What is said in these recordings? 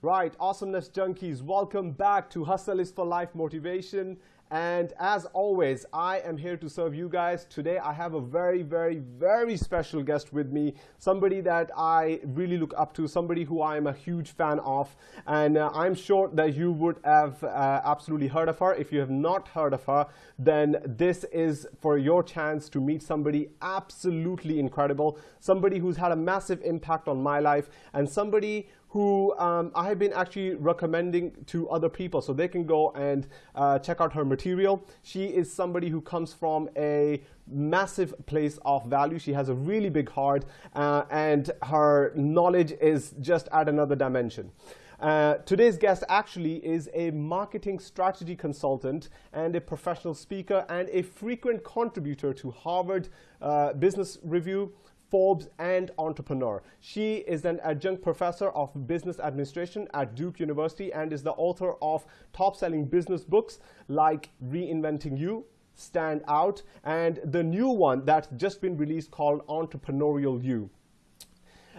Right, awesomeness junkies, welcome back to Hustle is for Life Motivation. And as always, I am here to serve you guys. Today, I have a very, very, very special guest with me. Somebody that I really look up to, somebody who I am a huge fan of. And uh, I'm sure that you would have uh, absolutely heard of her. If you have not heard of her, then this is for your chance to meet somebody absolutely incredible, somebody who's had a massive impact on my life, and somebody who um, I have been actually recommending to other people so they can go and uh, check out her material. She is somebody who comes from a massive place of value. She has a really big heart uh, and her knowledge is just at another dimension. Uh, today's guest actually is a marketing strategy consultant and a professional speaker and a frequent contributor to Harvard uh, Business Review, Forbes, and entrepreneur. She is an adjunct professor of business administration at Duke University and is the author of top-selling business books like Reinventing You, Stand Out, and the new one that's just been released called Entrepreneurial You.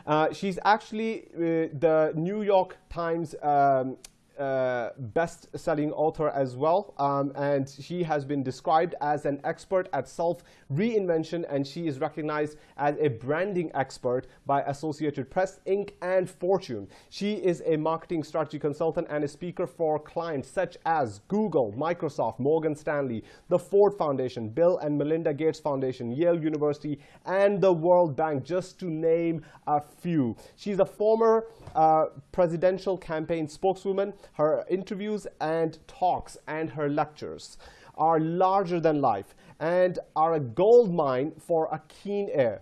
Uh, she's actually uh, the New York Times um, uh, best-selling author as well, um, and she has been described as an expert at self-reinvention, and she is recognized as a branding expert by Associated Press, Inc., and Fortune. She is a marketing strategy consultant and a speaker for clients such as Google, Microsoft, Morgan Stanley, the Ford Foundation, Bill and Melinda Gates Foundation, Yale University, and the World Bank, just to name a few. She's a former uh, presidential campaign spokeswoman, her interviews and talks and her lectures are larger than life and are a gold mine for a keen ear.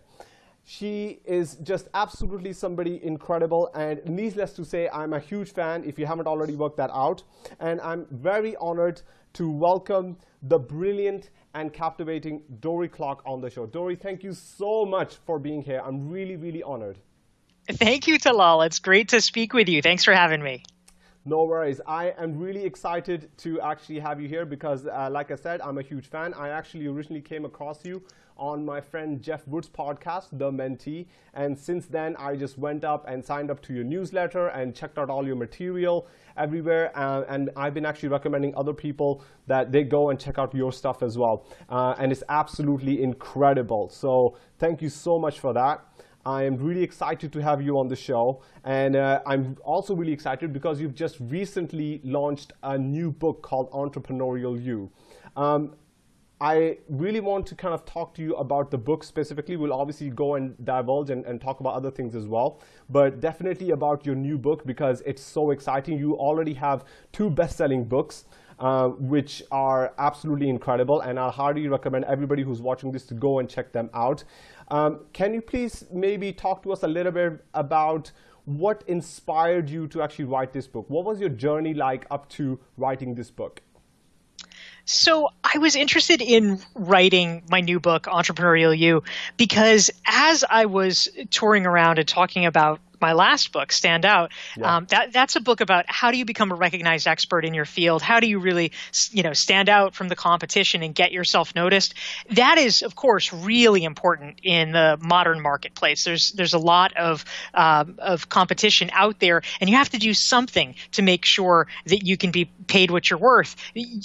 She is just absolutely somebody incredible, and needless to say, I'm a huge fan if you haven't already worked that out. And I'm very honored to welcome the brilliant and captivating Dorie Clark on the show. Dorie, thank you so much for being here. I'm really, really honored. Thank you, Talal. It's great to speak with you. Thanks for having me. No worries. I am really excited to actually have you here because, uh, like I said, I'm a huge fan. I actually originally came across you on my friend Jeff Wood's podcast, The Mentee. And since then, I just went up and signed up to your newsletter and checked out all your material everywhere. Uh, and I've been actually recommending other people that they go and check out your stuff as well. Uh, and it's absolutely incredible. So thank you so much for that. I am really excited to have you on the show. And uh, I'm also really excited because you've just recently launched a new book called Entrepreneurial You. Um, I really want to kind of talk to you about the book specifically. We'll obviously go and divulge and, and, talk about other things as well, but definitely about your new book because it's so exciting. You already have two best-selling books, uh, which are absolutely incredible, and I'll highly recommend everybody who's watching this to go and check them out. Um, can you please maybe talk to us a little bit about what inspired you to actually write this book? What was your journey like up to writing this book? So I was interested in writing my new book, Entrepreneurial You, because as I was touring around and talking about my last book, Stand Out, yeah. um, that that's a book about how do you become a recognized expert in your field? How do you really, you know, stand out from the competition and get yourself noticed? That is, of course, really important in the modern marketplace. There's there's a lot of um, of competition out there, and you have to do something to make sure that you can be paid what you're worth.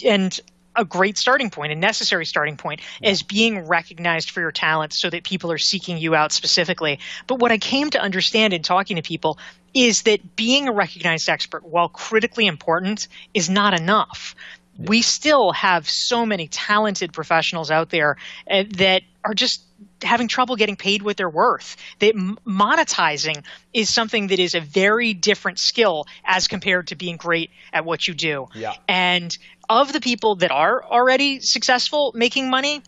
And a great starting point, a necessary starting point, yeah. is being recognized for your talents so that people are seeking you out specifically. But what I came to understand in talking to people is that being a recognized expert, while critically important, is not enough. Yeah. We still have so many talented professionals out there uh, that are just having trouble getting paid what they're worth. That monetizing is something that is a very different skill as compared to being great at what you do. Yeah. And of the people that are already successful making money,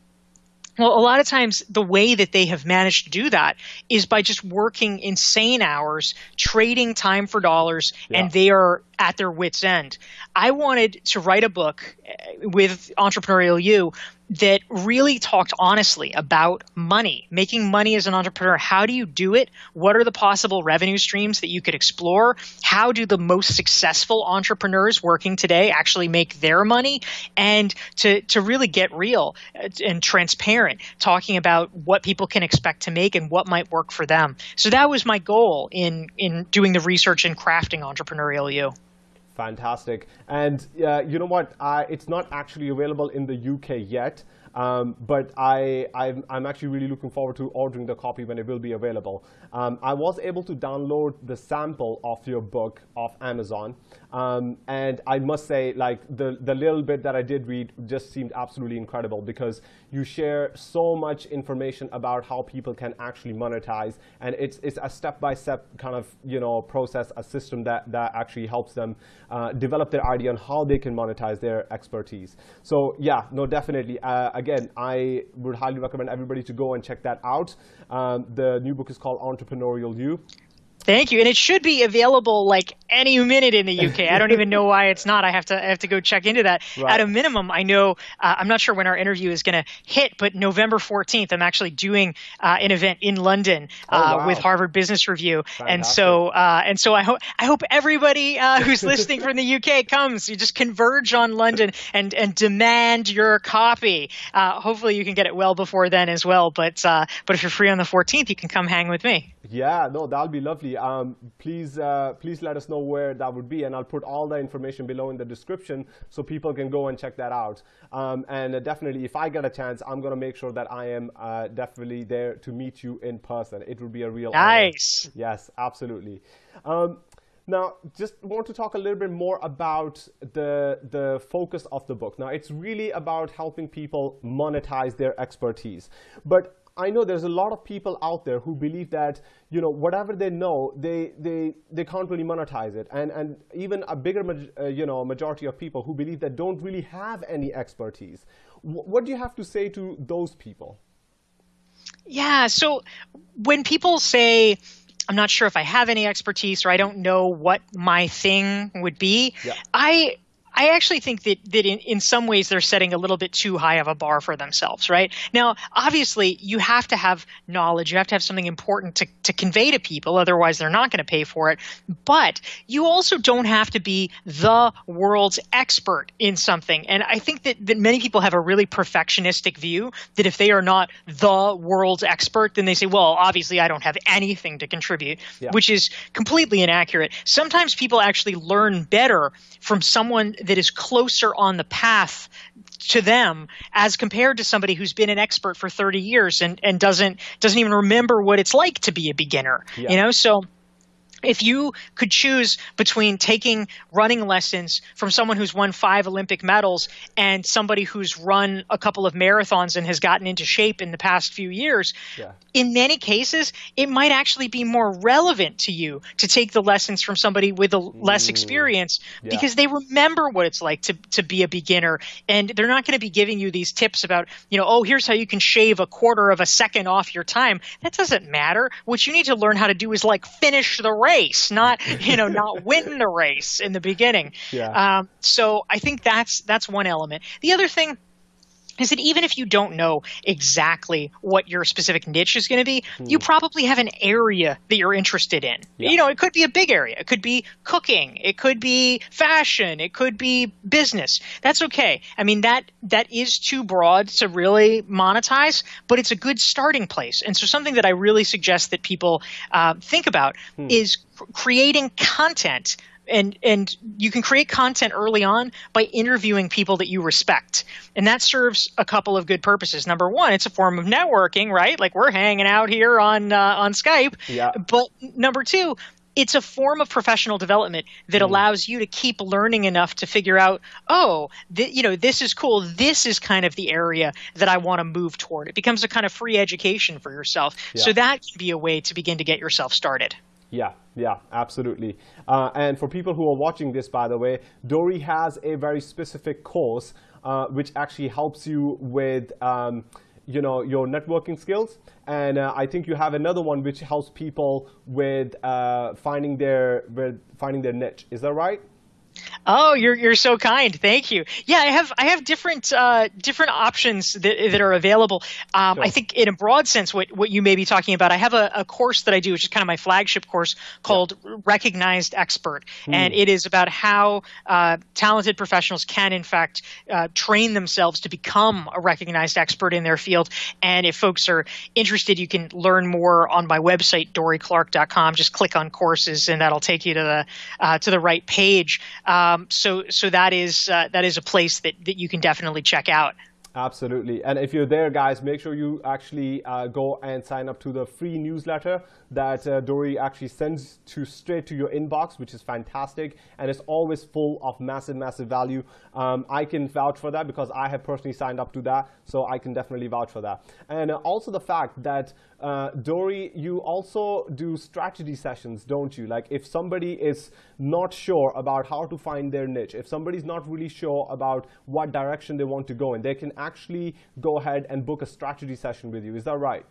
well, a lot of times the way that they have managed to do that is by just working insane hours, trading time for dollars, yeah. and they are at their wits' end. I wanted to write a book uh, with Entrepreneurial You that really talked honestly about money, making money as an entrepreneur. How do you do it? What are the possible revenue streams that you could explore? How do the most successful entrepreneurs working today actually make their money? And to, to really get real uh, and transparent, talking about what people can expect to make and what might work for them. So that was my goal in, in doing the research and crafting Entrepreneurial You. Fantastic. And uh, you know what? I, it's not actually available in the UK yet. Um, but I, I'm, I'm, actually really looking forward to ordering the copy when it will be available. Um, I was able to download the sample of your book off Amazon. Um, and I must say, like the, the little bit that I did read just seemed absolutely incredible because you share so much information about how people can actually monetize. And it's, it's a step-by-step -step kind of you know, process, a system that, that actually helps them uh, develop their idea on how they can monetize their expertise. So yeah, no, definitely. Uh, again, I would highly recommend everybody to go and check that out. Um, the new book is called Entrepreneurial You. Thank you, and it should be available like any minute in the UK. I don't even know why it's not. I have to I have to go check into that. Right. At a minimum, I know uh, I'm not sure when our interview is going to hit, but November 14th, I'm actually doing uh, an event in London oh, uh, wow. with Harvard Business Review, Fantastic. and so uh, and so I hope I hope everybody uh, who's listening from the UK comes. You just converge on London and and demand your copy. Uh, hopefully, you can get it well before then as well. But but if you're free on the 14th, you can come hang with me. Yeah, no, that'll be lovely. Um, please, uh, please let us know where that would be, and I'll put all the information below in the description so people can go and check that out. Um, and uh, definitely, if I get a chance, I'm going to make sure that I am uh, definitely there to meet you in person. It would be a real nice. Honor. Yes, absolutely. Um, now, just want to talk a little bit more about the, the focus of the book. Now, it's really about helping people monetize their expertise. But I know there's a lot of people out there who believe that you know whatever they know, they they they can't really monetize it, and and even a bigger uh, you know majority of people who believe that don't really have any expertise. W what do you have to say to those people? Yeah. So when people say I'm not sure if I have any expertise or I don't know what my thing would be. Yeah. I I actually think that that in, in some ways they're setting a little bit too high of a bar for themselves, right? Now, obviously, you have to have knowledge, you have to have something important to, to convey to people, otherwise they're not going to pay for it. But you also don't have to be the world's expert in something. And I think that, that many people have a really perfectionistic view that if they are not the world's expert, then they say, well, obviously I don't have anything to contribute, yeah. which is completely inaccurate. Sometimes people actually learn better from someone that is closer on the path to them as compared to somebody who's been an expert for 30 years and, and doesn't doesn't even remember what it's like to be a beginner yeah. you know so if you could choose between taking running lessons from someone who's won five Olympic medals and somebody who's run a couple of marathons and has gotten into shape in the past few years, yeah. in many cases, it might actually be more relevant to you to take the lessons from somebody with a less mm. experience yeah. because they remember what it's like to, to be a beginner. And they're not going to be giving you these tips about, you know, oh, here's how you can shave a quarter of a second off your time. That doesn't matter. What you need to learn how to do is like finish the race race, not you know not win the race in the beginning. Yeah. Um, so I think that's that's one element. The other thing is that even if you don't know exactly what your specific niche is going to be, mm. you probably have an area that you're interested in. Yeah. You know, it could be a big area. It could be cooking. It could be fashion. It could be business. That's okay. I mean, that that is too broad to really monetize, but it's a good starting place. And so, something that I really suggest that people uh, think about mm. is creating content and and you can create content early on by interviewing people that you respect and that serves a couple of good purposes number one it's a form of networking right like we're hanging out here on uh, on skype yeah. but number two it's a form of professional development that mm. allows you to keep learning enough to figure out, oh, th- you know, this is cool. This is kind of the area that I want to move toward. It becomes a kind of free education for yourself. Yeah. So that can be a way to begin to get yourself started. Yeah, yeah, absolutely. Uh, and for people who are watching this, by the way, Dorie has a very specific course uh, which actually helps you with um, you know, your networking skills. And uh, I think you have another one which helps people with uh, finding their with finding their niche. Is that right? Oh, you're you're so kind. Thank you. Yeah, I have I have different uh, different options that, that are available. Um, sure. I think in a broad sense, what what you may be talking about, I have a, a course that I do, which is kind of my flagship course called yeah. Recognized Expert, mm. and it is about how uh, talented professionals can, in fact, uh, train themselves to become a recognized expert in their field. And if folks are interested, you can learn more on my website, dorieclark.com. Just click on courses, and that'll take you to the uh, to the right page. Um, so so that is uh, that is a place that, that you can definitely check out. Absolutely. And if you're there, guys, make sure you actually uh, go and sign up to the free newsletter that uh, Dorie actually sends to straight to your inbox, which is fantastic. And it's always full of massive, massive value. Um, I can vouch for that because I have personally signed up to that. So I can definitely vouch for that. And also the fact that uh, Dorie, you also do strategy sessions, don't you? Like if somebody is not sure about how to find their niche, if somebody's not really sure about what direction they want to go in, they can actually go ahead and book a strategy session with you. Is that right?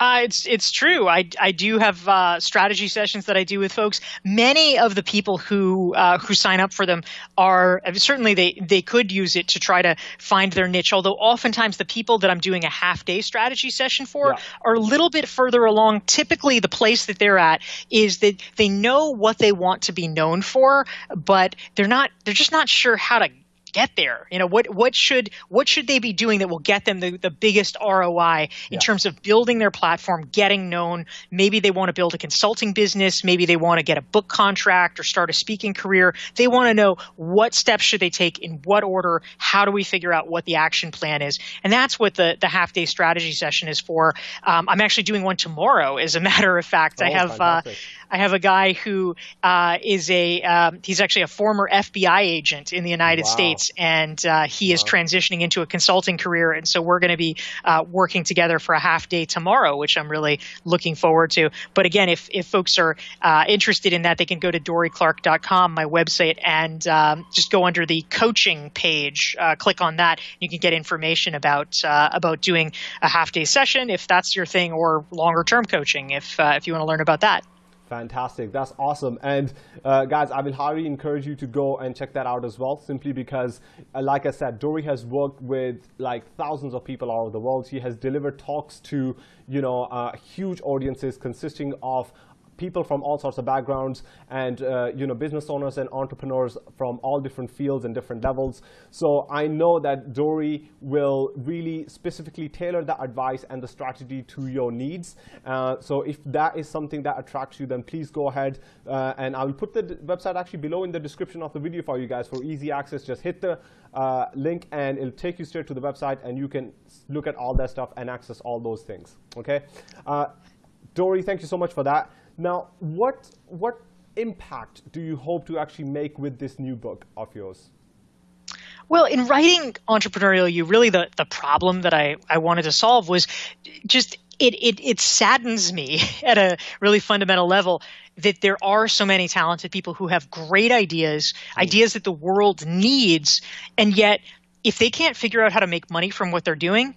Uh, it's it's true. I, I do have uh, strategy sessions that I do with folks. Many of the people who uh, who sign up for them are certainly they they could use it to try to find their niche. Although oftentimes the people that I'm doing a half day strategy session for yeah. are a little bit further along. Typically, the place that they're at is that they know what they want to be known for, but they're not they're just not sure how to get there? You know, what what should what should they be doing that will get them the, the biggest ROI in yeah. terms of building their platform, getting known? Maybe they want to build a consulting business, maybe they want to get a book contract or start a speaking career. They want to know what steps should they take in what order, how do we figure out what the action plan is? And that's what the the half day strategy session is for. Um, I'm actually doing one tomorrow, as a matter of fact. Oh, I have uh, I have a guy who uh, is a um, he's actually a former FBI agent in the United wow. States, and uh, he wow. is transitioning into a consulting career. And so we're going to be uh, working together for a half day tomorrow, which I'm really looking forward to. But again, if if folks are uh, interested in that, they can go to dorieclark.com, my website, and um, just go under the coaching page. Uh, click on that. You can get information about uh, about doing a half day session if that's your thing, or longer term coaching if if you want to learn about that. Fantastic. That's awesome. And uh, guys, I will highly encourage you to go and check that out as well, simply because, uh, like I said, Dorie has worked with like thousands of people all over the world. She has delivered talks to, you know, uh, huge audiences consisting of people from all sorts of backgrounds and uh, you know business owners and entrepreneurs from all different fields and different levels. So I know that Dorie will really specifically tailor the advice and the strategy to your needs. Uh, so if that is something that attracts you, then please go ahead uh, and I will put the website actually below in the description of the video for you guys for easy access. Just hit the uh, link and it'll take you straight to the website and you can look at all that stuff and access all those things. Okay. Uh, Dorie, thank you so much for that. Now, what, what impact do you hope to actually make with this new book of yours? Well, in writing Entrepreneurial You, really the, the problem that I, I wanted to solve was just it, it, it saddens me at a really fundamental level that there are so many talented people who have great ideas, mm. ideas that the world needs, and yet if they can't figure out how to make money from what they're doing,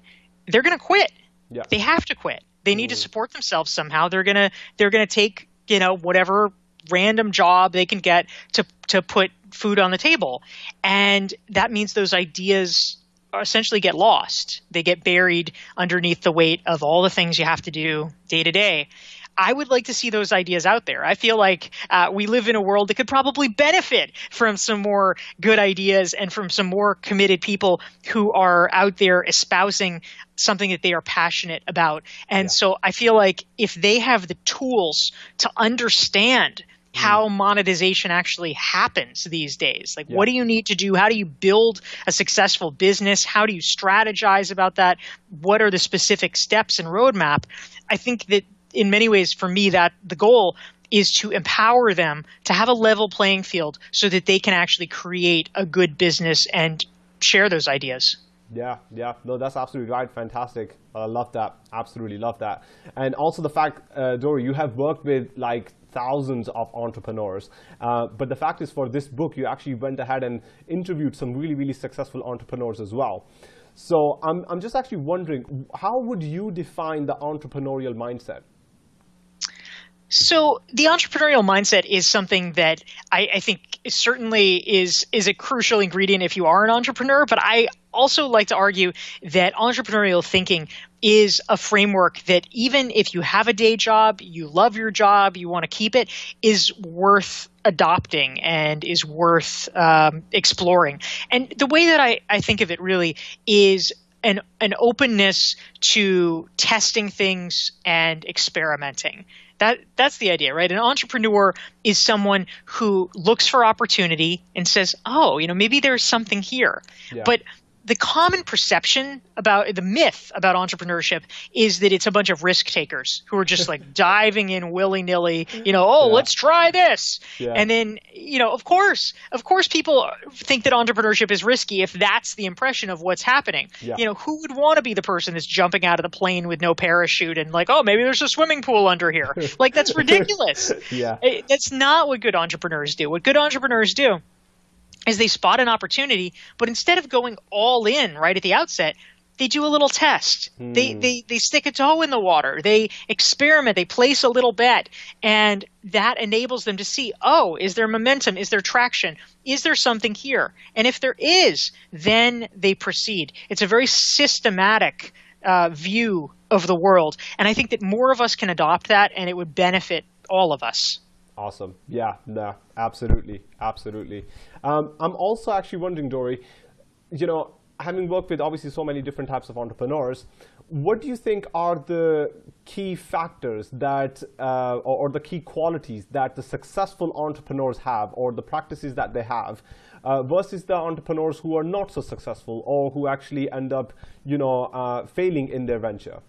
they're going to quit. Yeah. They have to quit. They need to mm. support themselves somehow. They're gonna they're gonna take you know whatever random job they can get to to put food on the table, and that means those ideas essentially get lost. They get buried underneath the weight of all the things you have to do day to day. I would like to see those ideas out there. I feel like uh, we live in a world that could probably benefit from some more good ideas and from some more committed people who are out there espousing something that they are passionate about. And yeah. so I feel like if they have the tools to understand mm. how monetization actually happens these days. Like, yeah. what do you need to do? How do you build a successful business? How do you strategize about that? What are the specific steps and roadmap? I think that in many ways, for me, that the goal is to empower them to have a level playing field so that they can actually create a good business and share those ideas. Yeah, yeah, no, that's absolutely right. Fantastic. I love that. Absolutely love that. And also the fact, uh, Dorie, you have worked with like thousands of entrepreneurs. Uh, but the fact is, for this book, you actually went ahead and interviewed some really, really successful entrepreneurs as well. So I'm, I'm just actually wondering, how would you define the entrepreneurial mindset? So the entrepreneurial mindset is something that I, I, think certainly is is a crucial ingredient if you are an entrepreneur. But I also like to argue that entrepreneurial thinking is a framework that even if you have a day job, you love your job, you want to keep it, is worth adopting and is worth um, exploring. And the way that I, I think of it really is an an openness to testing things and experimenting that that's the idea, right? An entrepreneur is someone who looks for opportunity and says, "Oh, you know, maybe there's something here." Yeah. But the common perception about the myth about entrepreneurship is that it's a bunch of risk takers who are just like diving in willy nilly, you know, oh, yeah. let's try this. Yeah. And then, you know, of course, of course, people think that entrepreneurship is risky if that's the impression of what's happening. Yeah. You know, who would want to be the person that's jumping out of the plane with no parachute and like, oh, maybe there's a swimming pool under here? like, that's ridiculous. yeah. Eh, that's not what good entrepreneurs do. What good entrepreneurs do is they spot an opportunity, but instead of going all in right at the outset, they do a little test. Mm. They, they they stick a toe in the water. They experiment. They place a little bet, and that enables them to see: oh, is there momentum? Is there traction? Is there something here? And if there is, then they proceed. It's a very systematic uh, view of the world, and I think that more of us can adopt that, and it would benefit all of us. Awesome. Yeah. No. Absolutely. Absolutely. Um, I'm also actually wondering, Dorie, you know, having worked with obviously so many different types of entrepreneurs, what do you think are the key factors that, uh, or, or, the key qualities that the successful entrepreneurs have, or the practices that they have, uh, versus the entrepreneurs who are not so successful, or who actually end up, you know, uh, failing in their venture?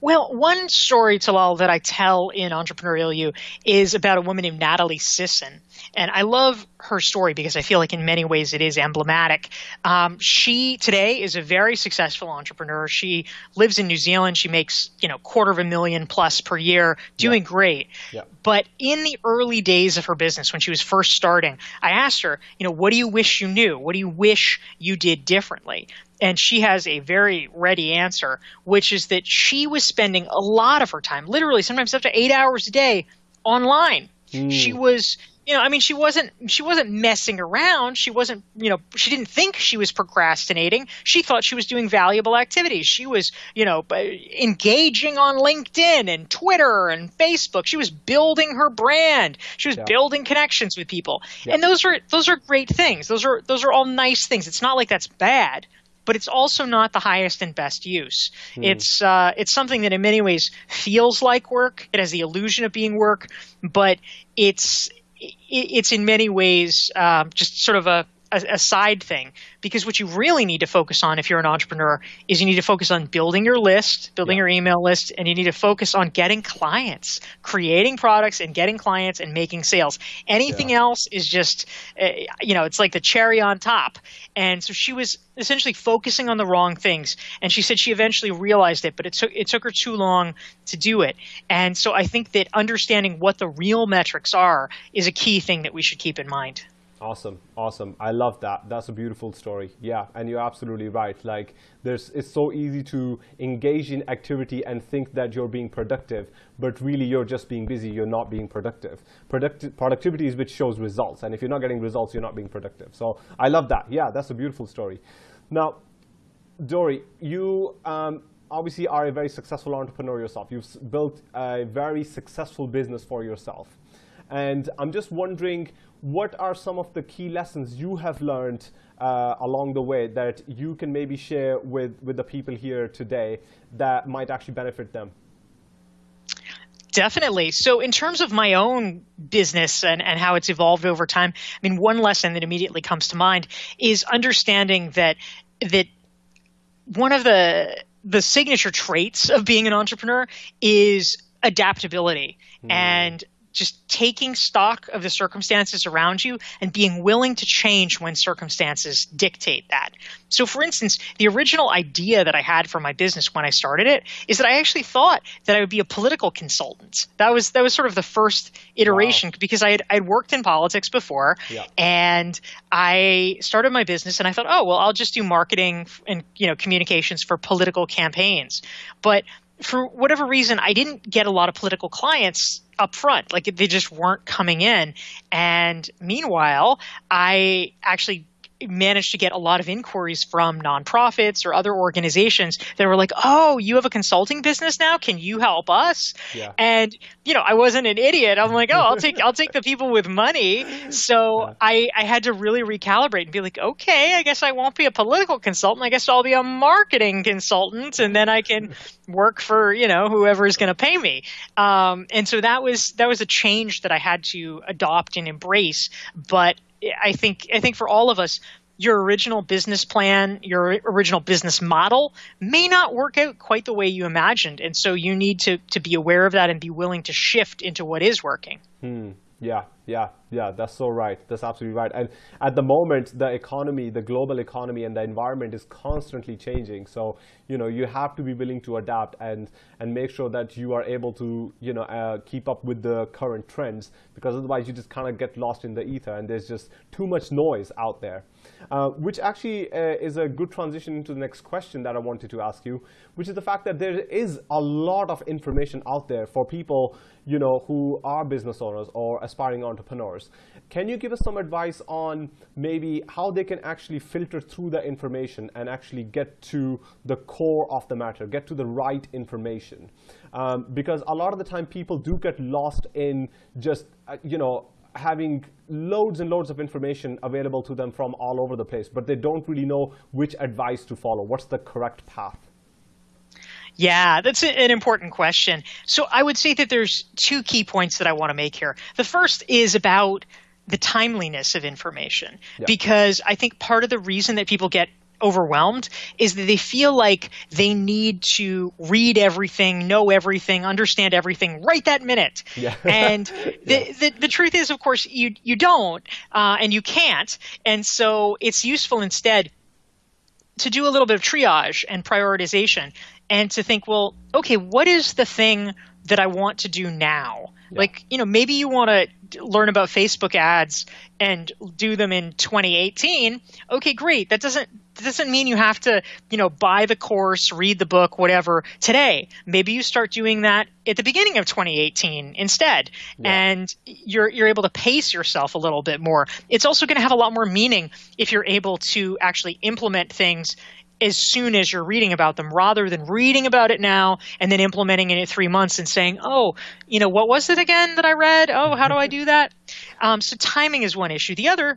Well, one story, to Talal, that I tell in Entrepreneurial You is about a woman named Natalie Sisson. And I love her story because I feel like in many ways it is emblematic. Um, she today is a very successful entrepreneur. She lives in New Zealand. She makes, you know, quarter of a million plus per year, doing yeah. great. Yeah. But in the early days of her business, when she was first starting, I asked her, you know, what do you wish you knew? What do you wish you did differently? And she has a very ready answer, which is that she was spending a lot of her time, literally sometimes up to eight hours a day, online. Mm. She was, you know, I mean, she wasn't she wasn't messing around. She wasn't, you know, she didn't think she was procrastinating. She thought she was doing valuable activities. She was, you know, engaging on LinkedIn and Twitter and Facebook. She was building her brand. She was yeah. building connections with people. Yeah. And those are those are great things. Those are those are all nice things. It's not like that's bad but it's also not the highest and best use. Hmm. It's uh, it's something that in many ways feels like work. It has the illusion of being work, but it's it's in many ways um, just sort of a a, a, side thing because what you really need to focus on if you're an entrepreneur is you need to focus on building your list, building yeah. your email list, and you need to focus on getting clients, creating products and getting clients and making sales. Anything yeah. else is just, uh, you know, it's like the cherry on top. And so she was essentially focusing on the wrong things. And she said she eventually realized it, but it took, it took her too long to do it. And so I think that understanding what the real metrics are is a key thing that we should keep in mind. Awesome, awesome. I love that. That's a beautiful story. Yeah, and you're absolutely right. Like, there's, it's so easy to engage in activity and think that you're being productive, but really you're just being busy. You're not being productive. Producti productivity is which shows results, and if you're not getting results, you're not being productive. So I love that. Yeah, that's a beautiful story. Now, Dorie, you um, obviously are a very successful entrepreneur yourself. You've built a very successful business for yourself. And I'm just wondering, what are some of the key lessons you have learned uh, along the way that you can maybe share with, with the people here today that might actually benefit them? Definitely. So, in terms of my own business and, and how it's evolved over time, I mean, one lesson that immediately comes to mind is understanding that that one of the the signature traits of being an entrepreneur is adaptability mm. and just taking stock of the circumstances around you and being willing to change when circumstances dictate that. So, for instance, the original idea that I had for my business when I started it is that I actually thought that I would be a political consultant. That was that was sort of the first iteration wow. because I had I'd worked in politics before, yeah. and I started my business and I thought, oh well, I'll just do marketing and you know communications for political campaigns, but for whatever reason, I didn't get a lot of political clients up front. Like they just weren't coming in. And meanwhile, I actually managed to get a lot of inquiries from nonprofits or other organizations that were like, "Oh, you have a consulting business now? Can you help us?" Yeah. And you know, I wasn't an idiot. I'm like, "Oh, I'll take I'll take the people with money." So yeah. I I had to really recalibrate and be like, "Okay, I guess I won't be a political consultant. I guess I'll be a marketing consultant, and then I can work for you know whoever is going to pay me." Um, and so that was that was a change that I had to adopt and embrace. But I think I think for all of us, your original business plan, your original business model may not work out quite the way you imagined, and so you need to to be aware of that and be willing to shift into what is working. Hmm. Yeah, yeah, yeah, that's so right. That's absolutely right. And at the moment, the economy, the global economy and the environment is constantly changing. So, you know, you have to be willing to adapt and, and make sure that you are able to, you know, uh, keep up with the current trends because otherwise you just kind of get lost in the ether and there's just too much noise out there. Uh, which actually uh, is a good transition into the next question that I wanted to ask you, which is the fact that there is a lot of information out there for people, you know, who are business owners or aspiring entrepreneurs. Can you give us some advice on maybe how they can actually filter through the information and actually get to the core of the matter, get to the right information? Um, because a lot of the time people do get lost in just, uh, you know, having loads and loads of information available to them from all over the place, but they don't really know which advice to follow. What's the correct path? Yeah, that's an important question. So I would say that there's two key points that I want to make here. The first is about the timeliness of information, yeah. because I think part of the reason that people get overwhelmed is that they feel like they need to read everything, know everything, understand everything right that minute. Yeah. and yeah. The, the, the, truth is, of course, you, you don't uh, and you can't. And so it's useful instead to do a little bit of triage and prioritization and to think, well, okay, what is the thing that I want to do now? Yeah. Like, you know, maybe you want to learn about Facebook ads and do them in 2018. Okay, great. That doesn't that doesn't mean you have to, you know, buy the course, read the book, whatever today. Maybe you start doing that at the beginning of 2018 instead. Yeah. And you're you're able to pace yourself a little bit more. It's also going to have a lot more meaning if you're able to actually implement things as soon as you're reading about them rather than reading about it now and then implementing it in three months and saying, oh, you know, what was it again that I read? Oh, how do I do that? Um, so timing is one issue. The other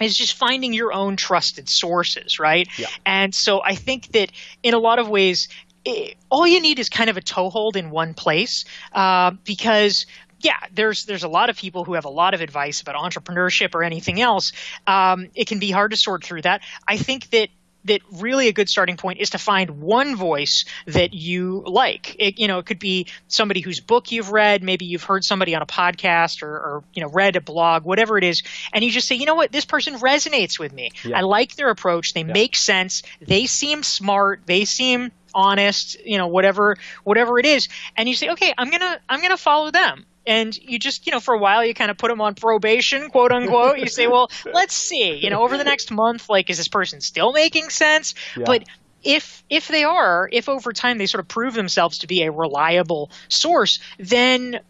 is just finding your own trusted sources, right? Yeah. And so I think that in a lot of ways, it, all you need is kind of a toehold in one place uh, because yeah, there's there's a lot of people who have a lot of advice about entrepreneurship or anything else. Um, it can be hard to sort through that. I think that that really a good starting point is to find one voice that you like. It, you know, it could be somebody whose book you've read, maybe you've heard somebody on a podcast or, or you know read a blog, whatever it is, and you just say, you know what, this person resonates with me. Yeah. I like their approach. They yeah. make sense. They seem smart. They seem honest. You know, whatever whatever it is, and you say, okay, I'm gonna I'm gonna follow them and you just you know for a while you kind of put them on probation quote unquote you say well let's see you know over the next month like is this person still making sense yeah. but if if they are if over time they sort of prove themselves to be a reliable source then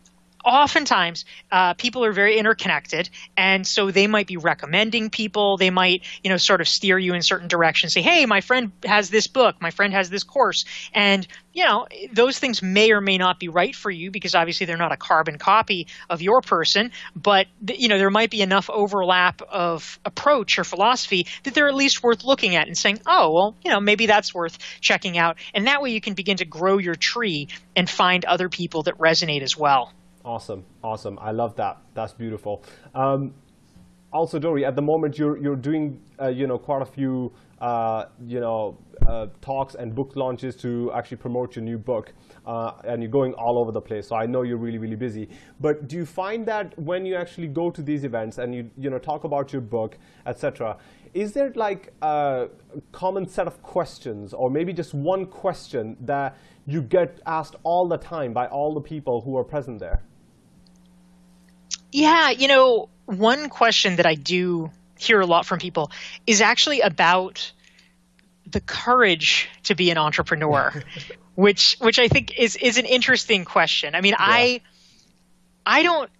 oftentimes uh, people are very interconnected and so they might be recommending people. They might you know sort of steer you in certain directions say hey my friend has this book. My friend has this course. And you know those things may or may not be right for you because obviously they're not a carbon copy of your person but you know there might be enough overlap of approach or philosophy that they're at least worth looking at and saying oh well you know maybe that's worth checking out. And that way you can begin to grow your tree and find other people that resonate as well Awesome, awesome. I love that. That's beautiful. Um, also, Dorie, at the moment you're you're doing uh, you know quite a few uh, you know uh, talks and book launches to actually promote your new book, uh, and you're going all over the place. So I know you're really really busy. But do you find that when you actually go to these events and you you know talk about your book, etc., is there like a common set of questions, or maybe just one question that you get asked all the time by all the people who are present there? Yeah, you know, one question that I do hear a lot from people is actually about the courage to be an entrepreneur. which which I think is is an interesting question. I mean, yeah. I I don't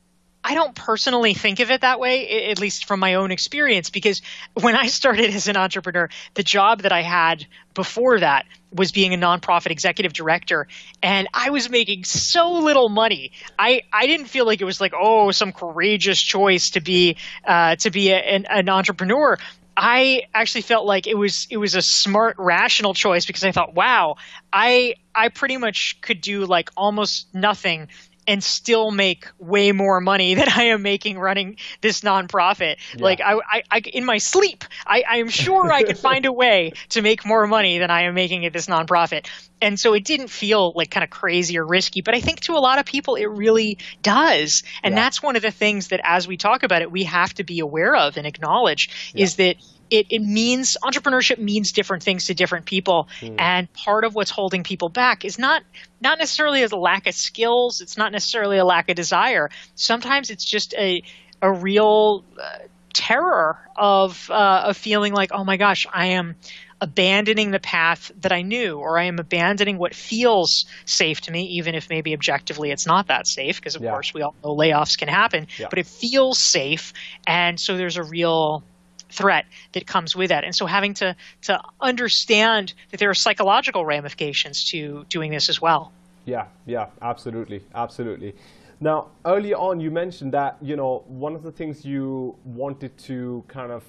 I don't personally think of it that way, at least from my own experience, because when I started as an entrepreneur, the job that I had before that was being a nonprofit executive director, and I was making so little money. I, I didn't feel like it was like oh some courageous choice to be uh, to be a, an, an entrepreneur. I actually felt like it was it was a smart, rational choice because I thought, wow, I I pretty much could do like almost nothing and still make way more money than I am making running this nonprofit. Yeah. Like I, I, I, in my sleep, I, I am sure I could find a way to make more money than I am making at this nonprofit. And so it didn't feel like kind of crazy or risky, but I think to a lot of people it really does. And yeah. that's one of the things that as we talk about it, we have to be aware of and acknowledge yeah. is that it, it means entrepreneurship means different things to different people mm. and part of what's holding people back is not not necessarily a lack of skills it's not necessarily a lack of desire sometimes it's just a a real uh, terror of uh, of feeling like oh my gosh i am abandoning the path that I knew, or I am abandoning what feels safe to me, even if maybe objectively it's not that safe, because of yeah. course we all know layoffs can happen, yeah. but it feels safe. And so there's a real threat that comes with that. And so having to to understand that there are psychological ramifications to doing this as well. Yeah, yeah, absolutely, absolutely. Now, early on, you mentioned that you know one of the things you wanted to kind of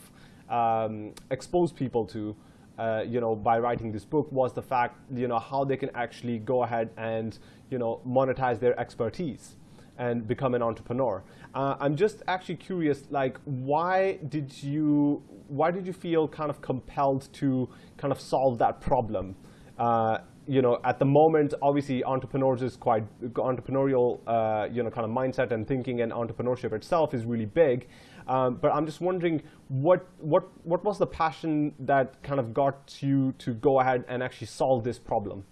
um, expose people to, uh, you know, by writing this book was the fact, you know, how they can actually go ahead and you know monetize their expertise and become an entrepreneur. Uh, I'm just actually curious, like, why did you why did you feel kind of compelled to kind of solve that problem? Uh, you know, at the moment, obviously, entrepreneurs is quite entrepreneurial, uh, you know, kind of mindset and thinking, and entrepreneurship itself is really big. Um, but I'm just wondering, what what what was the passion that kind of got you to go ahead and actually solve this problem?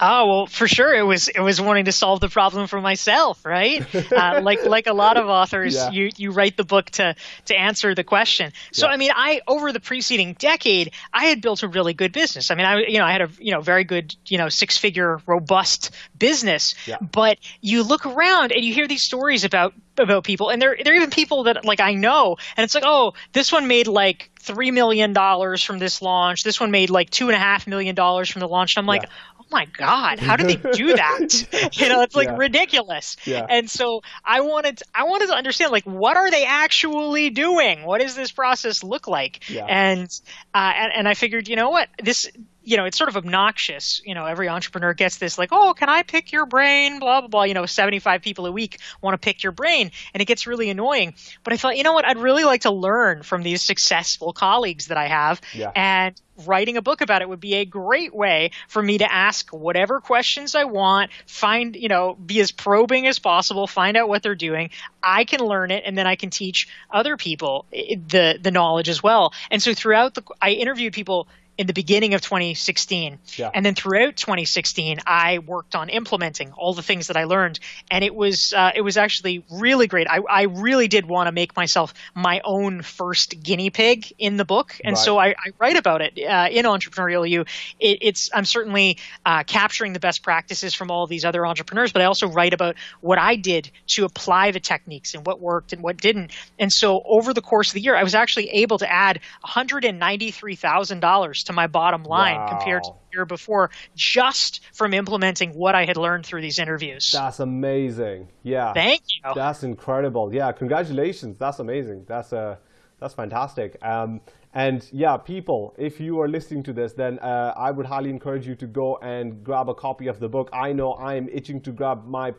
Oh well, for sure it was it was wanting to solve the problem for myself, right? uh, like like a lot of authors, yeah. you you write the book to to answer the question. So yeah. I mean, I over the preceding decade, I had built a really good business. I mean, I you know I had a you know very good you know six figure robust business. Yeah. But you look around and you hear these stories about about people, and there there are even people that like I know, and it's like, oh, this one made like three million dollars from this launch. This one made like two and a half million dollars from the launch. And I'm like, oh my god how did they do that you know it's like yeah. ridiculous yeah. and so i wanted to, i wanted to understand like what are they actually doing what does this process look like yeah. and, uh, and and i figured you know what this you know, it's sort of obnoxious. You know, every entrepreneur gets this like, oh, can I pick your brain? Blah, blah, blah. You know, 75 people a week want to pick your brain. And it gets really annoying. But I thought, you know what? I'd really like to learn from these successful colleagues that I have. Yeah. And writing a book about it would be a great way for me to ask whatever questions I want, find, you know, be as probing as possible, find out what they're doing. I can learn it and then I can teach other people eh, eh, the the knowledge as well. And so throughout the I interviewed people in the beginning of 2016. Yeah. And then throughout 2016, I worked on implementing all the things that I learned. And it was, uh, it was actually really great. I, I really did want to make myself my own first guinea pig in the book. And right. so I, I, write about it uh, in Entrepreneurial You. It, it's, I'm certainly uh, capturing the best practices from all these other entrepreneurs, but I also write about what I did to apply the techniques and what worked and what didn't. And so over the course of the year, I was actually able to add $193,000 to my bottom line wow. compared to the year before just from implementing what I had learned through these interviews. That's amazing. Yeah. Thank you. That's incredible. Yeah, congratulations. That's amazing. That's uh, that's fantastic. Um, and yeah, people, if you are listening to this, then uh, I would highly encourage you to go and grab a copy of the book. I know I am itching to grab my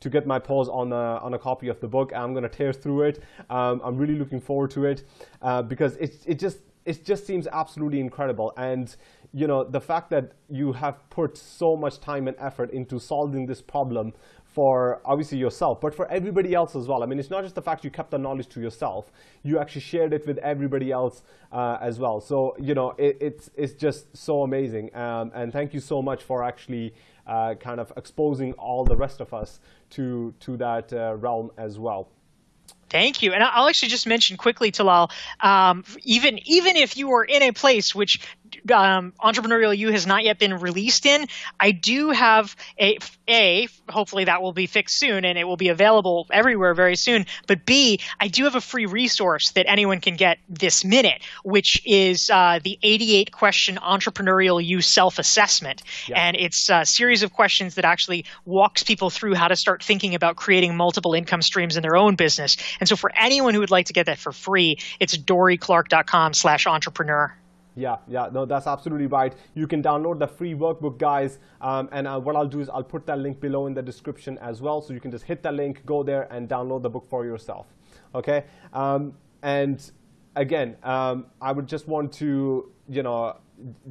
to get my paws on a, on a copy of the book. I'm going to tear through it. Um, I'm really looking forward to it uh, because it, it just it just seems absolutely incredible. And you know, the fact that you have put so much time and effort into solving this problem for obviously yourself, but for everybody else as well. I mean, it's not just the fact you kept the knowledge to yourself; you actually shared it with everybody else uh, as well. So you know, it, it's it's just so amazing. Um, and thank you so much for actually uh, kind of exposing all the rest of us to to that uh, realm as well. Thank you. And I'll actually just mention quickly, Talal, um, even even if you are in a place which um, Entrepreneurial You has not yet been released in, I do have a a hopefully that will be fixed soon and it will be available everywhere very soon. But B, I do have a free resource that anyone can get this minute, which is uh, the 88 question Entrepreneurial You self assessment, yeah. and it's a series of questions that actually walks people through how to start thinking about creating multiple income streams in their own business. And so for anyone who would like to get that for free, it's dorieclark.com slash entrepreneur. Yeah, yeah, no, that's absolutely right. You can download the free workbook, guys. Um, and uh, what I'll do is I'll put that link below in the description as well. So you can just hit that link, go there, and download the book for yourself. Okay? Um, and again, um, I would just want to, you know,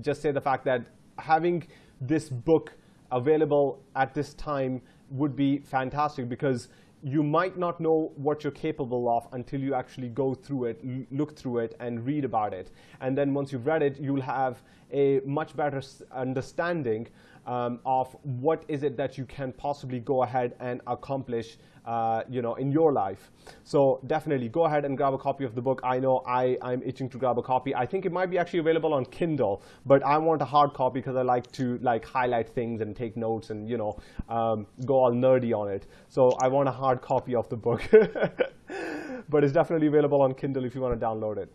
just say the fact that having this book available at this time would be fantastic because you might not know what you're capable of until you actually go through it, look through it, and read about it. And then once you've read it, you'll have a much better understanding um, of what is it that you can possibly go ahead and accomplish uh, you know, in your life. So definitely go ahead and grab a copy of the book. I know I, I'm itching to grab a copy. I think it might be actually available on Kindle, but I want a hard copy because I like to like highlight things and take notes and you know um, go all nerdy on it. So I want a hard copy of the book. but it's definitely available on Kindle if you want to download it.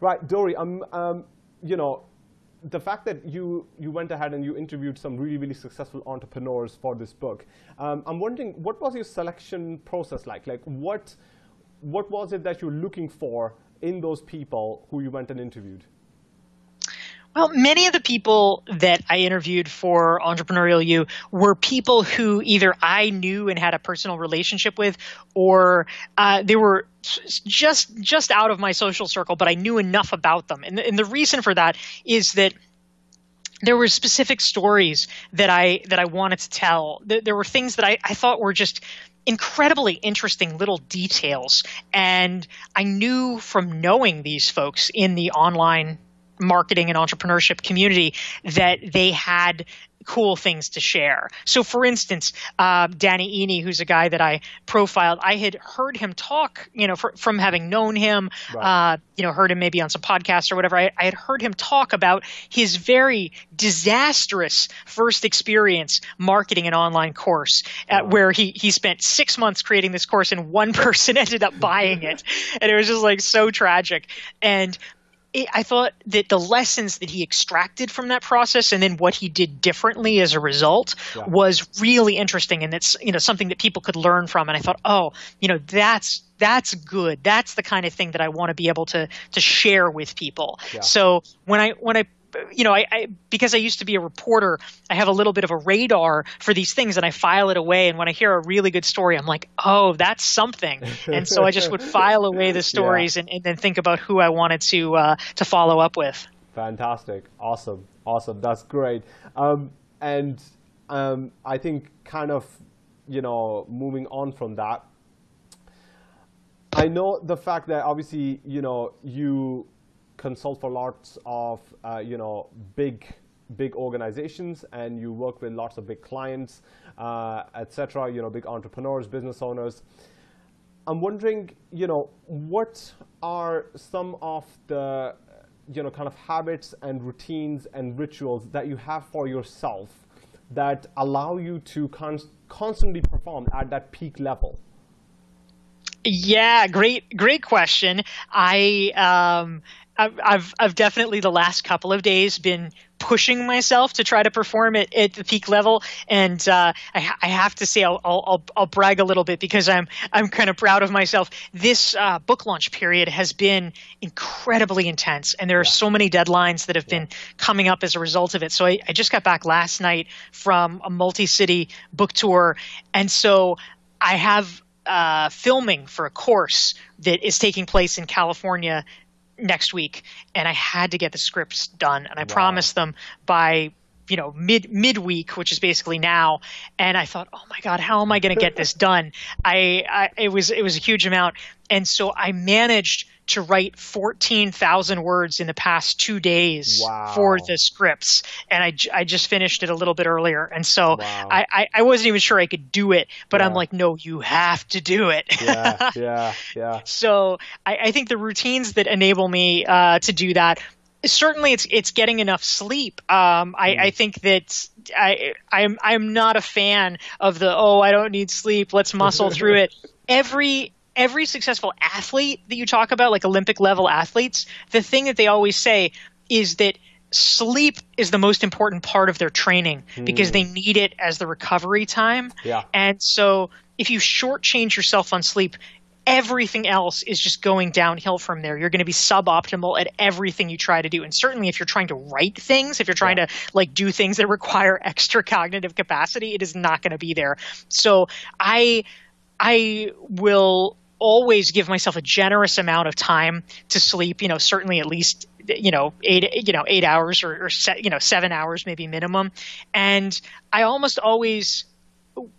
Right, Dorie, um, um, you know, the fact that you, you went ahead and you interviewed some really, really successful entrepreneurs for this book, um, I'm wondering, what was your selection process like? Like, what, what was it that you were looking for in those people who you went and interviewed? Well, many of the people that I interviewed for Entrepreneurial You were people who either I knew and had a personal relationship with, or uh, they were just just out of my social circle, but I knew enough about them. And the, and the reason for that is that there were specific stories that I that I wanted to tell. There were things that I, I thought were just incredibly interesting little details. And I knew from knowing these folks in the online marketing and entrepreneurship community that they had cool things to share. So, for instance, uh, Danny Iny, who's a guy that I profiled, I had heard him talk, you know, for, from having known him, right. uh, you know, heard him maybe on some podcast or whatever. I, I, had heard him talk about his very disastrous first experience marketing an online course, at, where he he spent six months creating this course and one person ended up buying it, and it was just like so tragic. And it, I thought that the lessons that he extracted from that process and then what he did differently as a result yeah. was really interesting and it's you know something that people could learn from and I thought oh you know that's that's good that's the kind of thing that I want to be able to to share with people yeah. so when I when I you know, I, I, because I used to be a reporter, I have a little bit of a radar for these things, and I file it away. And when I hear a really good story, I'm like, oh, that's something. And so I just would file away the stories yeah. and, and, then think about who I wanted to uh, to follow up with. Fantastic, awesome, awesome. That's great. Um, and um, I think, kind of, you know, moving on from that. I know the fact that obviously, you know, you consult for lots of uh, you know big big organizations and you work with lots of big clients, uh, etc. You know, big entrepreneurs, business owners. I'm wondering, you know, what are some of the you know kind of habits and routines and rituals that you have for yourself that allow you to con constantly perform at that peak level? Yeah, great, great question. I um, I've I've definitely the last couple of days been pushing myself to try to perform at, at the peak level, and uh, I, I, have to say I'll, I'll, I'll brag a little bit because I'm I'm kind of proud of myself. This uh, book launch period has been incredibly intense, and there are yeah. so many deadlines that have yeah. been coming up as a result of it. So I, I just got back last night from a multi-city book tour, and so I have uh, filming for a course that is taking place in California next week, and I had to get the scripts done, and I wow. promised them by you know mid midweek which is basically now and i thought oh my god how am i going to get this done I, I it was it was a huge amount and so i managed to write 14,000 words in the past two days wow. for the scripts. And I, I just finished it a little bit earlier. And so wow. I, I, I, wasn't even sure I could do it, but yeah. I'm like, no, you have to do it. yeah, yeah, yeah. So I, I think the routines that enable me uh, to do that certainly it's it's getting enough sleep. Um, I, mm. I, think that I I'm I'm not a fan of the oh I don't need sleep let's muscle through it. Every every successful athlete that you talk about, like Olympic level athletes, the thing that they always say is that sleep is the most important part of their training because they hmm. need it as the recovery time. Yeah. And so if you shortchange yourself on sleep, everything else is just going downhill from there. You're going to be suboptimal at everything you try to do. And certainly if you're trying to write things, if you're trying yeah. to like do things that require extra cognitive capacity, it is not going to be there. So I I will always give myself a generous amount of time to sleep, you know, certainly at least you know eight you know eight hours or, or se- you know seven hours maybe minimum and i almost always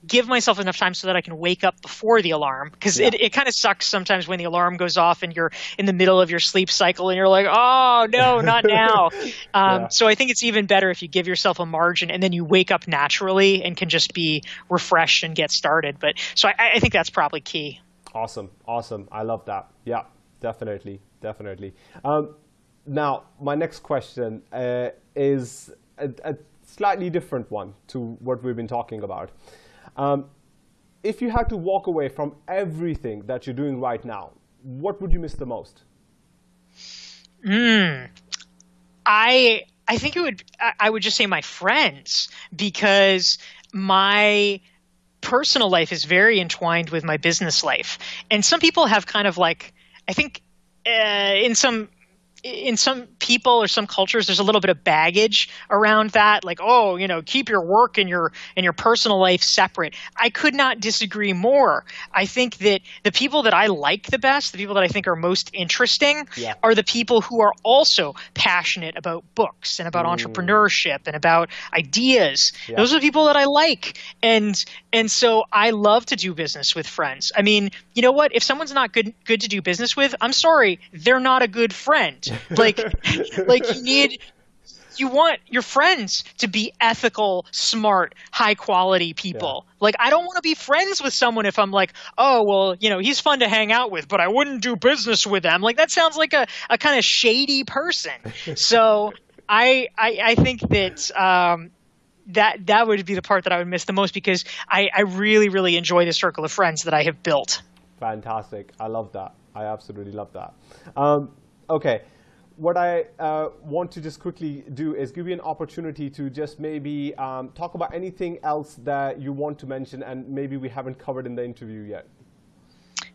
give myself enough time so that I can wake up before the alarm because yeah. it, it kind of sucks sometimes when the alarm goes off and you're in the middle of your sleep cycle and you're like, oh, no, not now. um, yeah. So I think it's even better if you give yourself a margin and then you wake up naturally and can just be refreshed and get started. But so I, I think that's probably key. Awesome. Awesome. I love that. Yeah, definitely. Definitely. Um, now, my next question uh, is a, a, slightly different one to what we've been talking about. Um, if you had to walk away from everything that you're doing right now, what would you miss the most? Hmm. I I think it would I would just say my friends because my personal life is very entwined with my business life. And some people have kind of like I think uh, in some in some people or some cultures there's a little bit of baggage around that. Like oh you know keep your work and your and your personal life separate. I could not disagree more. I think that the people that i like the best the people that i think are most interesting yeah. are the people who are also passionate about books and about mm. entrepreneurship and about ideas. Yeah. those are the people that i like. And and so i love to do business with friends. I mean you know what? If someone's not good good to do business with i'm sorry they're not a good friend like, like you need you want your friends to be ethical, smart, high quality people. Yeah. Like I don't want to be friends with someone if I'm like, oh well, you know, he's fun to hang out with, but I wouldn't do business with them. Like that sounds like a, a kind of shady person. so I, I I think that um, that that would be the part that I would miss the most because I, I really, really enjoy the circle of friends that I have built. Fantastic. I love that. I absolutely love that. Um, okay what I uh, want to just quickly do is give you an opportunity to just maybe um, talk about anything else that you want to mention and maybe we haven't covered in the interview yet.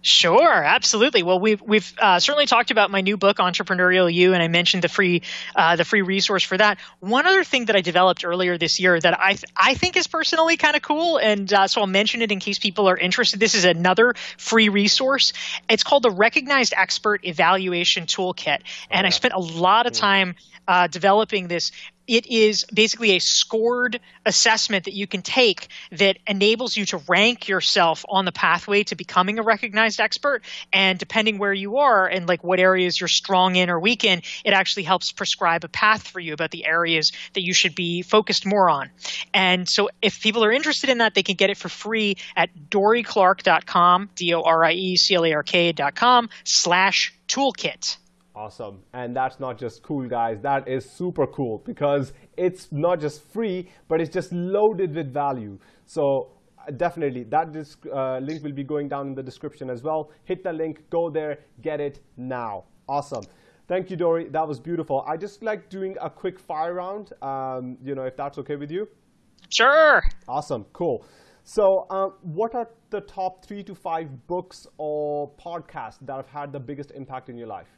Sure, absolutely. Well, we've we've uh, certainly talked about my new book, Entrepreneurial You, and I mentioned the free uh, the free resource for that. One other thing that I developed earlier this year that I th- I think is personally kind of cool, and uh, so I'll mention it in case people are interested. This is another free resource. It's called the Recognized Expert Evaluation Toolkit, and I spent a lot of time uh, developing this it is basically a scored assessment that you can take that enables you to rank yourself on the pathway to becoming a recognized expert. And depending where you are and like what areas you're strong in or weak in it actually helps prescribe a path for you about the areas that you should be focused more on. And so if people are interested in that they can get it for free at dorieclark.com d-o-r-i-e-c-l-a-r-k.com slash toolkit Awesome. And that's not just cool, guys. That is super cool because it's not just free, but it's just loaded with value. So uh, definitely, that uh, link will be going down in the description as well. Hit the link, go there, get it now. Awesome. Thank you, Dorie. That was beautiful. I just like doing a quick fire round, um, you know, if that's okay with you. Sure. Awesome. Cool. So um, what are the top three to five books or podcasts that have had the biggest impact in your life?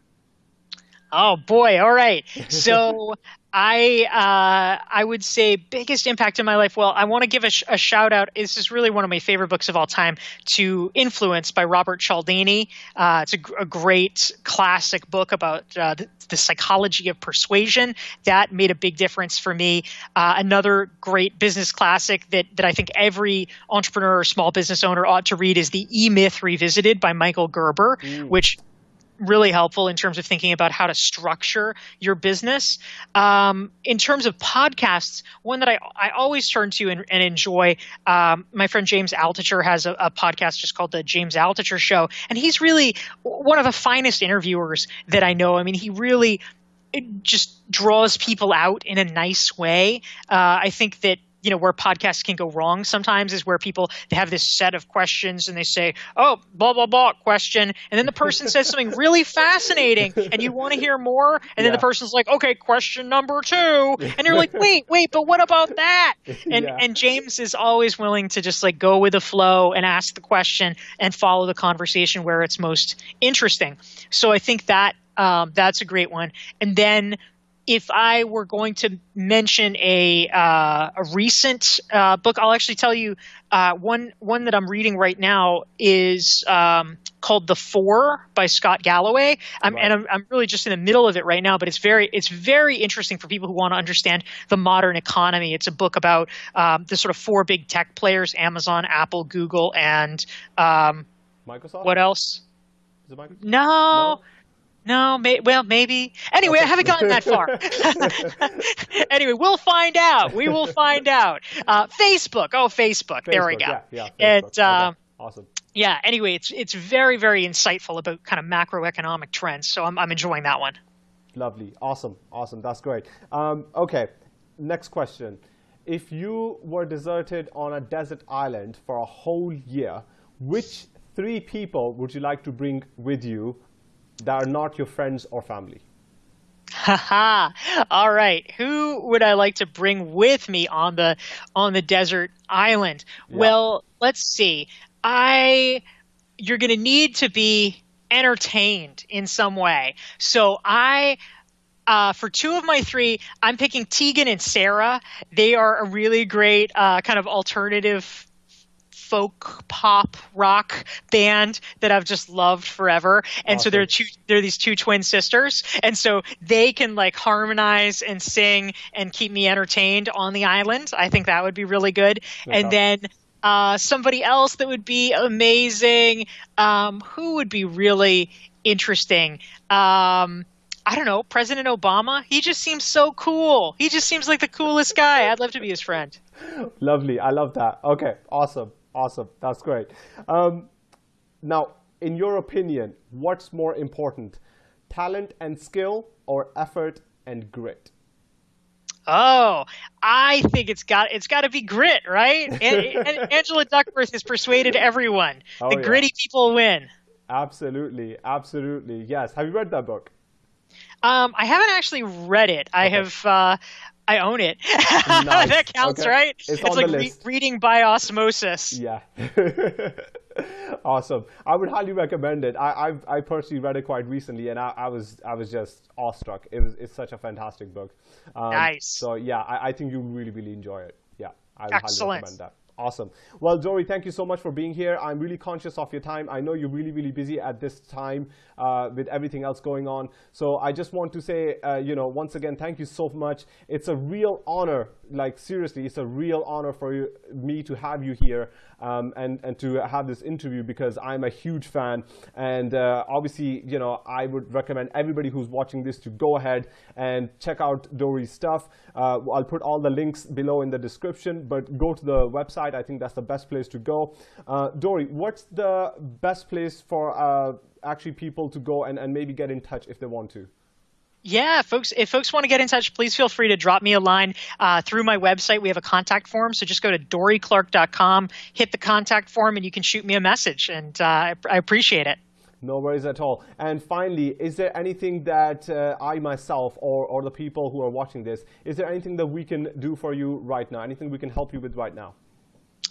Oh boy! All right. So I uh, I would say biggest impact in my life. Well, I want to give a, sh- a, shout out. This is really one of my favorite books of all time. To Influence by Robert Cialdini. Uh, it's a, g- a great classic book about uh, the, the, psychology of persuasion. That made a big difference for me. Uh, another great business classic that that I think every entrepreneur or small business owner ought to read is the E Myth Revisited by Michael Gerber, mm. which really helpful in terms of thinking about how to structure your business. Um, in terms of podcasts, one that I, I always turn to and, and enjoy, um, my friend James Altucher has a, a, podcast just called the James Altucher Show, and he's really one of the finest interviewers that I know. I mean, he really just draws people out in a nice way. Uh, I think that you know where podcasts can go wrong sometimes is where people they have this set of questions and they say oh blah blah blah question and then the person says something really fascinating and you want to hear more and yeah. then the person's like okay question number two and you're like wait wait but what about that and yeah. and James is always willing to just like go with the flow and ask the question and follow the conversation where it's most interesting so I think that um, that's a great one. And then if I were going to mention a uh, a recent uh, book, I'll actually tell you uh, one one that I'm reading right now is um, called The Four by Scott Galloway, um, right. and I'm, I'm really just in the middle of it right now. But it's very it's very interesting for people who want to understand the modern economy. It's a book about um, the sort of four big tech players: Amazon, Apple, Google, and um, Microsoft. What else? No, no, no, may, well, maybe. Anyway. I haven't gotten that far. anyway, we'll find out. We will find out. Uh, Facebook. Oh, Facebook. Facebook. There we go. Yeah, yeah. And uh, okay. awesome. Yeah. Anyway, it's it's very very insightful about kind of macroeconomic trends. So I'm I'm enjoying that one. Lovely. Awesome. Awesome. That's great. Um, okay. Next question. If you were deserted on a desert island for a whole year, which three people would you like to bring with you that are not your friends or family? Haha. All right. Who would I like to bring with me on the on the desert island? Yeah. Well, let's see. I you're going to need to be entertained in some way. So I uh, for two of my three, I'm picking Tegan and Sara. They are a really great uh, kind of alternative folk pop rock band that I've just loved forever. And awesome. so they're two they're these two twin sisters. And so they can like harmonize and sing and keep me entertained on the island. I think that would be really good. That's and awesome. then uh, somebody else that would be amazing. Um, who would be really interesting? Um, I don't know, President Obama. He just seems so cool. He just seems like the coolest guy. I'd love to be his friend. Lovely. I love that. Okay, awesome. Awesome. That's great. Um, now, in your opinion, what's more important, talent and skill or effort and grit? Oh, I think it's got it's got to be grit, right? and, Angela Duckworth has persuaded everyone. Oh, the yeah. gritty people win. Absolutely, absolutely. Yes. Have you read that book? Um, I haven't actually read it. I have. Uh, I own it. Nice. that counts, okay. right? It's, it's like re- reading by osmosis. Yeah. awesome. I would highly recommend it. I, I've, I personally read it quite recently, and I, I, was I was just awestruck. It was it's such a fantastic book. Um, nice. So yeah, I, I think you really really enjoy it. Yeah, I would Excellent. highly recommend that. Awesome. Well, Dorie, thank you so much for being here. I'm really conscious of your time. I know you're really, really busy at this time uh, with everything else going on. So I just want to say, uh, you know, once again, thank you so much. It's a real honor, like seriously, it's a real honor for you, me to have you here um, and, and to have this interview because I'm a huge fan. And uh, obviously, you know, I would recommend everybody who's watching this to go ahead and check out Dorie's stuff. Uh, I'll put all the links below in the description, but go to the website website. I think that's the best place to go. Uh, Dorie, what's the best place for uh, actually people to go and, and maybe get in touch if they want to? Yeah, folks, if folks want to get in touch, please feel free to drop me a line uh, through my website. We have a contact form, so just go to dorieclark.com, hit the contact form, and you can shoot me a message, and uh, I appreciate it. No worries at all. And finally, is there anything that uh, I myself or, or the people who are watching this, is there anything that we can do for you right now? Anything we can help you with right now?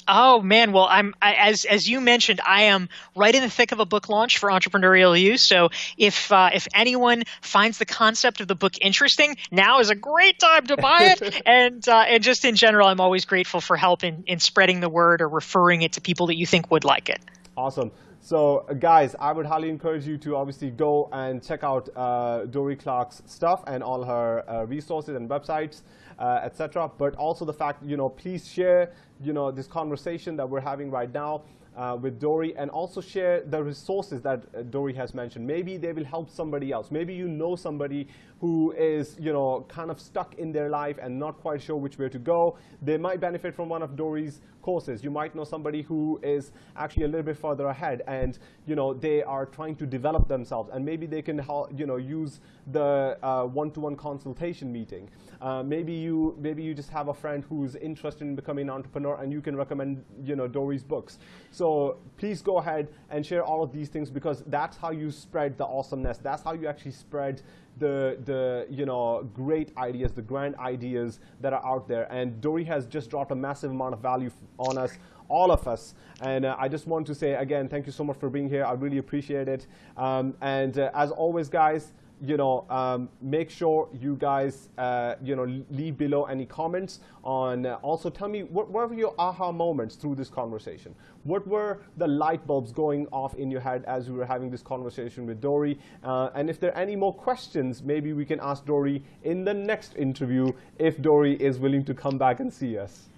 Oh man, well I'm I, as as you mentioned, I am right in the thick of a book launch for entrepreneurial you. So if uh, if anyone finds the concept of the book interesting, now is a great time to buy it. and uh, and just in general, I'm always grateful for help in in spreading the word or referring it to people that you think would like it. Awesome. So guys, I would highly encourage you to obviously go and check out uh, Dorie Clark's stuff and all her uh, resources and websites, uh, etc. But also the fact, you know, please share, you know, this conversation that we're having right now uh, with Dorie and also share the resources that uh, Dorie has mentioned. Maybe they will help somebody else. Maybe you know somebody who is, you know, kind of stuck in their life and not quite sure which way to go. They might benefit from one of Dorie's courses. You might know somebody who is actually a little bit further ahead and, you know, they are trying to develop themselves and maybe they can, you know, use the uh, one-to-one -one consultation meeting. Uh, maybe you maybe you just have a friend who's interested in becoming an entrepreneur and you can recommend you know Dorie's books. So please go ahead and share all of these things because that's how you spread the awesomeness. That's how you actually spread the the you know great ideas, the grand ideas that are out there. And Dorie has just dropped a massive amount of value on us all of us. And uh, I just want to say again, thank you so much for being here. I really appreciate it. Um, and uh, as always, guys, you know, um, make sure you guys, uh, you know, leave below any comments on. Uh, also, tell me what, what, were your aha moments through this conversation. What were the light bulbs going off in your head as we were having this conversation with Dorie? Uh, and if there are any more questions, maybe we can ask Dorie in the next interview if Dorie is willing to come back and see us.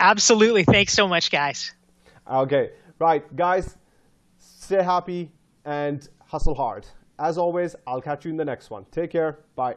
Absolutely. Thanks so much, guys. Okay. Right, guys. Stay happy and hustle hard. As always, I'll catch you in the next one. Take care. Bye.